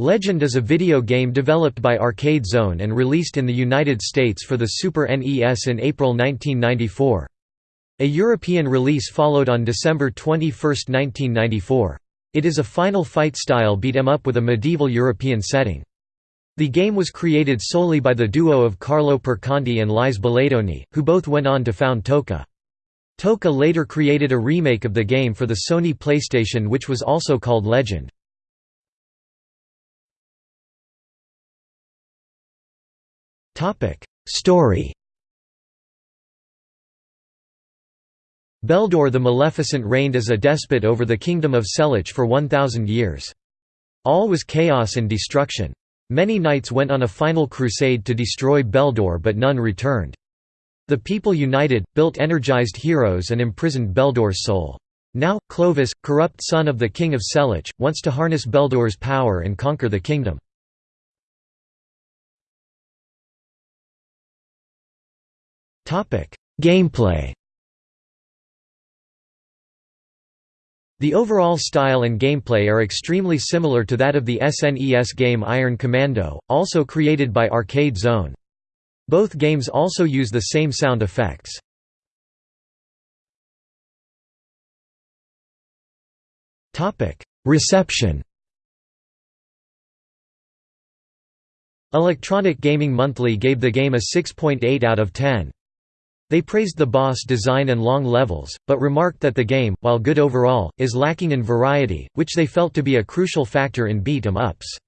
Legend is a video game developed by Arcade Zone and released in the United States for the Super NES in April 1994. A European release followed on December 21, 1994. It is a Final Fight-style beat-em-up with a medieval European setting. The game was created solely by the duo of Carlo Perconti and Lyes Belaidouni, who both went on to found Toka. Toka later created a remake of the game for the Sony PlayStation which was also called Legend. Story Beldor the Maleficent reigned as a despot over the kingdom of Selich for 1,000 years. All was chaos and destruction. Many knights went on a final crusade to destroy Beldor but none returned. The people united, built energized heroes and imprisoned Beldor's soul. Now, Clovis, corrupt son of the king of Selich, wants to harness Beldor's power and conquer the kingdom. Gameplay The overall style and gameplay are extremely similar to that of the SNES game Iron Commando, also created by Arcade Zone. Both games also use the same sound effects. Reception Electronic Gaming Monthly gave the game a 6.8 out of 10. They praised the boss design and long levels, but remarked that the game, while good overall, is lacking in variety, which they felt to be a crucial factor in beat-em-ups.